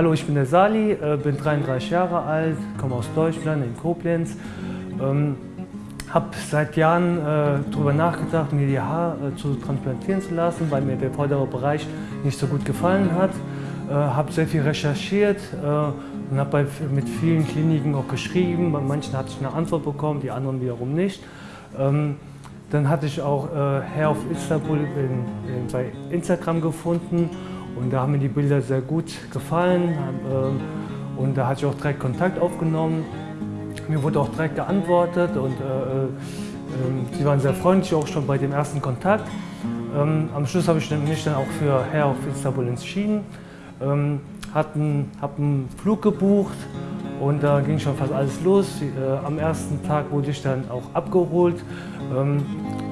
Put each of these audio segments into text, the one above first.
Hallo, ich bin der Sali, äh, bin 33 Jahre alt, komme aus Deutschland, in Koblenz. Ähm, habe seit Jahren äh, darüber nachgedacht, mir die Haare äh, zu transplantieren zu lassen, weil mir der vordere Bereich nicht so gut gefallen hat. Äh, habe sehr viel recherchiert äh, und habe mit vielen Kliniken auch geschrieben. Bei manchen hatte ich eine Antwort bekommen, die anderen wiederum nicht. Ähm, dann hatte ich auch äh, Hair of Istanbul in, in, bei Instagram gefunden und da haben mir die Bilder sehr gut gefallen. Äh, und da hatte ich auch direkt Kontakt aufgenommen. Mir wurde auch direkt geantwortet und äh, äh, sie waren sehr freundlich auch schon bei dem ersten Kontakt. Ähm, am Schluss habe ich mich dann auch für Hair of Istanbul entschieden. Ähm, habe einen Flug gebucht und da ging schon fast alles los. Äh, am ersten Tag wurde ich dann auch abgeholt. Ähm,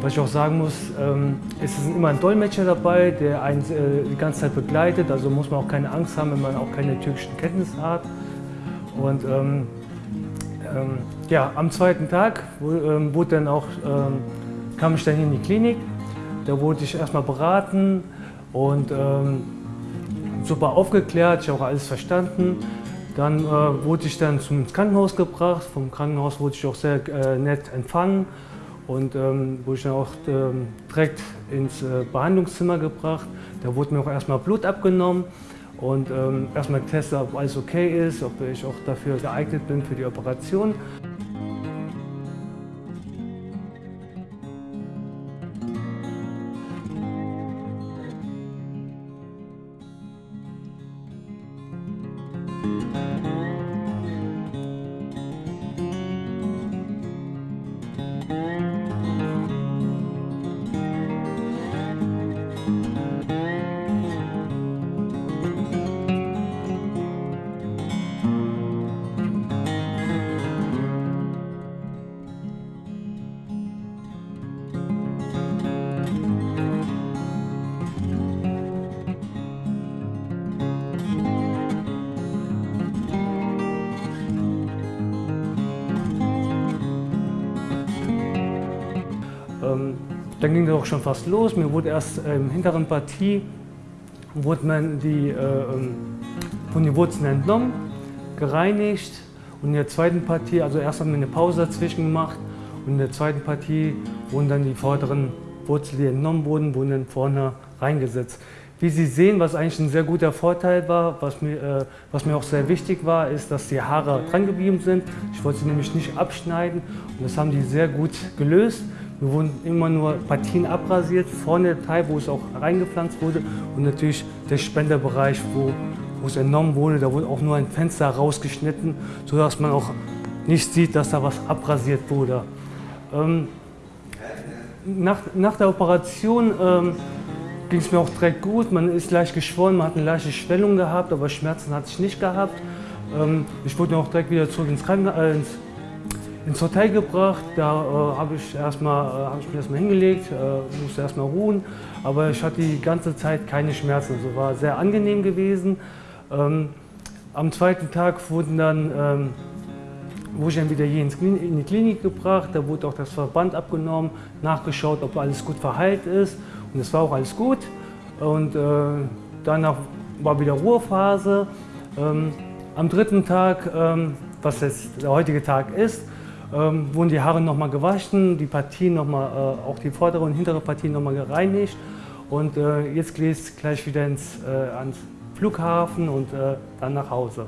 was ich auch sagen muss, ähm, es ist immer ein Dolmetscher dabei, der einen äh, die ganze Zeit begleitet. Also muss man auch keine Angst haben, wenn man auch keine türkischen Kenntnisse hat. Und ähm, ähm ja, am zweiten Tag ähm, wurde dann auch, ähm, kam ich dann in die Klinik. Da wurde ich erstmal beraten und super aufgeklärt, ich habe auch alles verstanden. Dann äh, wurde ich dann zum Krankenhaus gebracht. Vom Krankenhaus wurde ich auch sehr äh, nett empfangen und ähm, wurde ich dann auch ähm, direkt ins äh, Behandlungszimmer gebracht. Da wurde mir auch erstmal Blut abgenommen und ähm, erstmal getestet, ob alles okay ist, ob ich auch dafür geeignet bin für die Operation. Dann ging das auch schon fast los. Mir wurde erst äh, im hinteren Partie wurde man die, äh, ähm, von den Wurzeln entnommen, gereinigt und in der zweiten Partie, also erst haben wir eine Pause dazwischen gemacht und in der zweiten Partie wurden dann die vorderen Wurzeln, die entnommen wurden, wurden dann vorne reingesetzt. Wie Sie sehen, was eigentlich ein sehr guter Vorteil war, was mir, äh, was mir auch sehr wichtig war, ist, dass die Haare dran geblieben sind. Ich wollte sie nämlich nicht abschneiden und das haben die sehr gut gelöst. Wir wurden immer nur Partien abrasiert, vorne der Teil, wo es auch reingepflanzt wurde und natürlich der Spenderbereich, wo, wo es entnommen wurde, da wurde auch nur ein Fenster rausgeschnitten, sodass man auch nicht sieht, dass da was abrasiert wurde. Ähm, nach, nach der Operation ähm, ging es mir auch direkt gut, man ist leicht geschwollen, man hat eine leichte Schwellung gehabt, aber Schmerzen hatte ich nicht gehabt. Ähm, ich wurde auch direkt wieder zurück ins, Kranken äh, ins Hotel gebracht. Da äh, habe ich, äh, hab ich mich erstmal hingelegt, äh, musste erstmal ruhen. Aber ich hatte die ganze Zeit keine Schmerzen. Also war sehr angenehm gewesen. Ähm, am zweiten Tag wurden dann, ähm, wurde ich dann wieder hier in die Klinik gebracht. Da wurde auch das Verband abgenommen, nachgeschaut, ob alles gut verheilt ist. Und es war auch alles gut. Und äh, danach war wieder Ruhephase. Ähm, am dritten Tag, ähm, was jetzt der heutige Tag ist, ähm, wurden die Haare nochmal gewaschen, die Partien nochmal, äh, auch die vordere und hintere Partien nochmal gereinigt. Und äh, jetzt geht es gleich wieder ins, äh, ans Flughafen und äh, dann nach Hause.